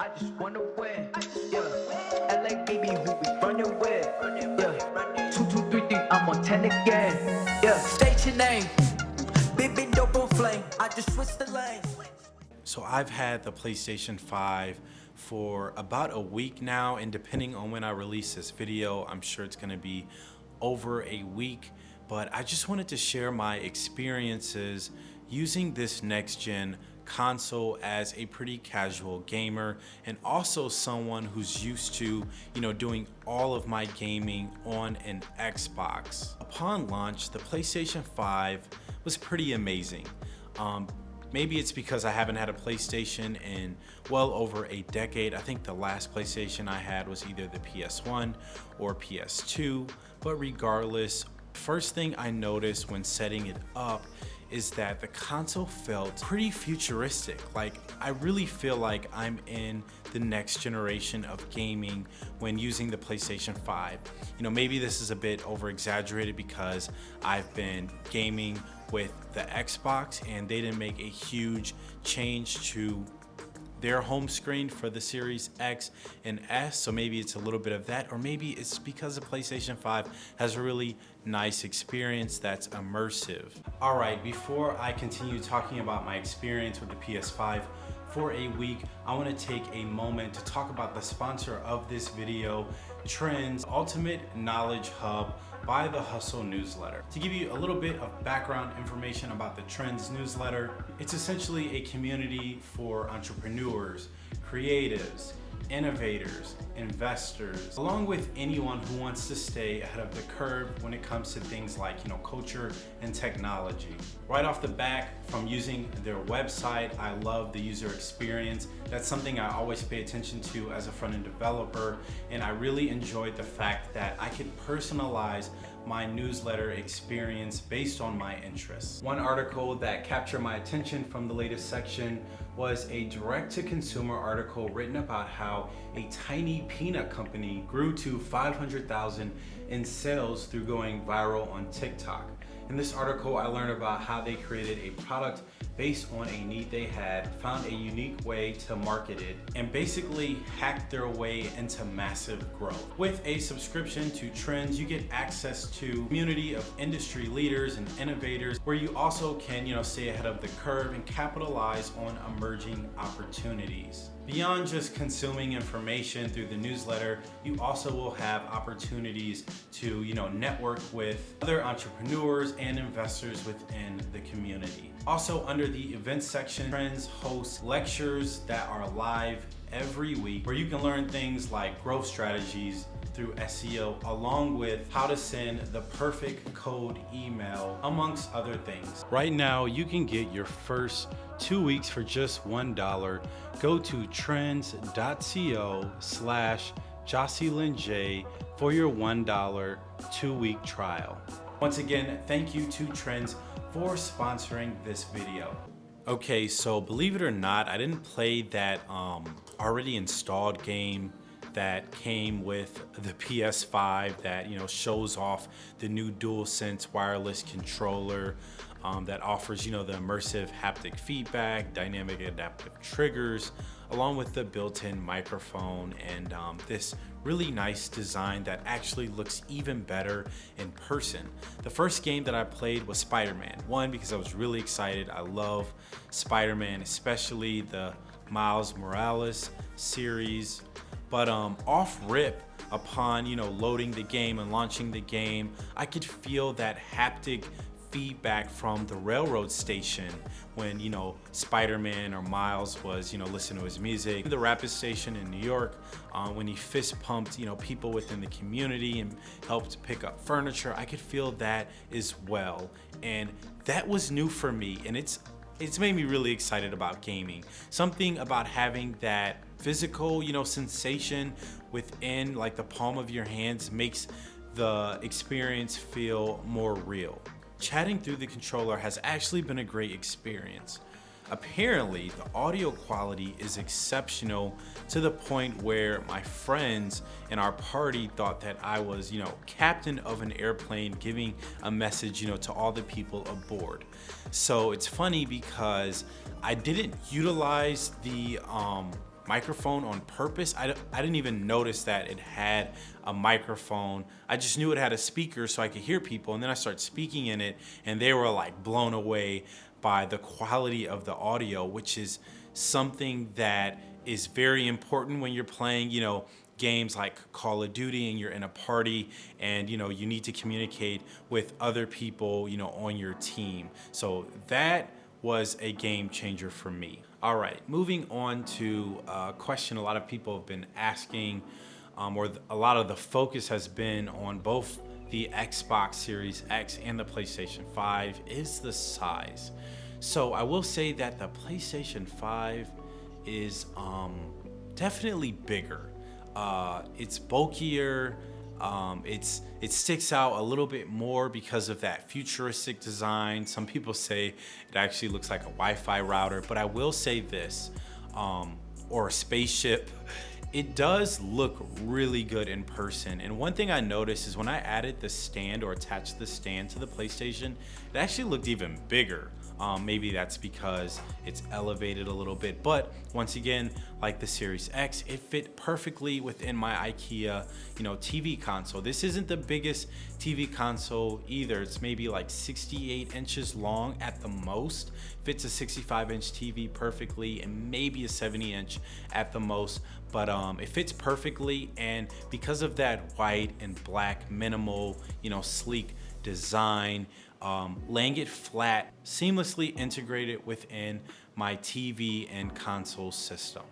I just wanna baby, running with? I'm ten again. Yeah, state your name. Flame. I just switched the lanes. So I've had the PlayStation 5 for about a week now and depending on when I release this video, I'm sure it's gonna be over a week. But I just wanted to share my experiences using this next gen console as a pretty casual gamer and also someone who's used to you know doing all of my gaming on an Xbox. Upon launch the PlayStation 5 was pretty amazing. Um, Maybe it's because I haven't had a PlayStation in well over a decade. I think the last PlayStation I had was either the PS1 or PS2, but regardless, first thing I noticed when setting it up is that the console felt pretty futuristic. Like I really feel like I'm in the next generation of gaming when using the PlayStation 5. You know, maybe this is a bit over exaggerated because I've been gaming with the Xbox and they didn't make a huge change to their home screen for the Series X and S, so maybe it's a little bit of that, or maybe it's because the PlayStation 5 has a really nice experience that's immersive. All right, before I continue talking about my experience with the PS5 for a week, I wanna take a moment to talk about the sponsor of this video, Trends Ultimate Knowledge Hub by the Hustle newsletter. To give you a little bit of background information about the Trends newsletter, it's essentially a community for entrepreneurs, creatives, innovators, investors, along with anyone who wants to stay ahead of the curve when it comes to things like, you know, culture and technology. Right off the back, from using their website, I love the user experience. That's something I always pay attention to as a front-end developer, and I really enjoyed the fact that I could personalize my newsletter experience based on my interests. One article that captured my attention from the latest section was a direct-to-consumer article written about how a tiny peanut company grew to 500,000 in sales through going viral on TikTok. In this article, I learned about how they created a product based on a need they had, found a unique way to market it, and basically hacked their way into massive growth. With a subscription to Trends, you get access to community of industry leaders and innovators where you also can, you know, stay ahead of the curve and capitalize on emerging opportunities. Beyond just consuming information through the newsletter, you also will have opportunities to, you know, network with other entrepreneurs and investors within the community. Also under the events section, Trends hosts lectures that are live every week where you can learn things like growth strategies, through SEO along with how to send the perfect cold email amongst other things. Right now you can get your first two weeks for just $1. Go to trends.co slash J for your $1 two week trial. Once again, thank you to Trends for sponsoring this video. Okay, so believe it or not, I didn't play that um, already installed game that came with the PS5 that you know shows off the new DualSense wireless controller um, that offers you know the immersive haptic feedback, dynamic adaptive triggers, along with the built-in microphone and um, this really nice design that actually looks even better in person. The first game that I played was Spider-Man. One, because I was really excited. I love Spider-Man, especially the Miles Morales series. But um, off rip, upon you know loading the game and launching the game, I could feel that haptic feedback from the railroad station when you know Spider-Man or Miles was you know listening to his music. The rapid station in New York uh, when he fist pumped you know people within the community and helped pick up furniture. I could feel that as well and that was new for me and it's it's made me really excited about gaming. Something about having that physical, you know, sensation within like the palm of your hands makes the experience feel more real. Chatting through the controller has actually been a great experience. apparently the audio quality is exceptional to the point where my friends in our party thought that I was, you know, captain of an airplane giving a message, you know, to all the people aboard. So it's funny because I didn't utilize the um, microphone on purpose. I, I didn't even notice that it had a microphone. I just knew it had a speaker so I could hear people and then I started speaking in it and they were like blown away by the quality of the audio, which is something that is very important when you're playing, you know, games like Call of Duty and you're in a party and you know you need to communicate with other people you know on your team so that was a game changer for me all right moving on to a question a lot of people have been asking um, or a lot of the focus has been on both the Xbox Series X and the PlayStation 5 is the size so I will say that the PlayStation 5 is um, definitely bigger. Uh, it's bulkier. Um, it's it sticks out a little bit more because of that futuristic design. Some people say it actually looks like a Wi-Fi router, but I will say this, um, or a spaceship. It does look really good in person. And one thing I noticed is when I added the stand or attached the stand to the PlayStation, it actually looked even bigger. Um, maybe that's because it's elevated a little bit. But once again, like the Series X, it fit perfectly within my IKEA, you know, TV console. This isn't the biggest TV console either. It's maybe like 68 inches long at the most. Fits a 65 inch TV perfectly and maybe a 70 inch at the most. But um, it fits perfectly. And because of that white and black minimal, you know, sleek design, um, laying it flat, seamlessly integrated within my TV and console system.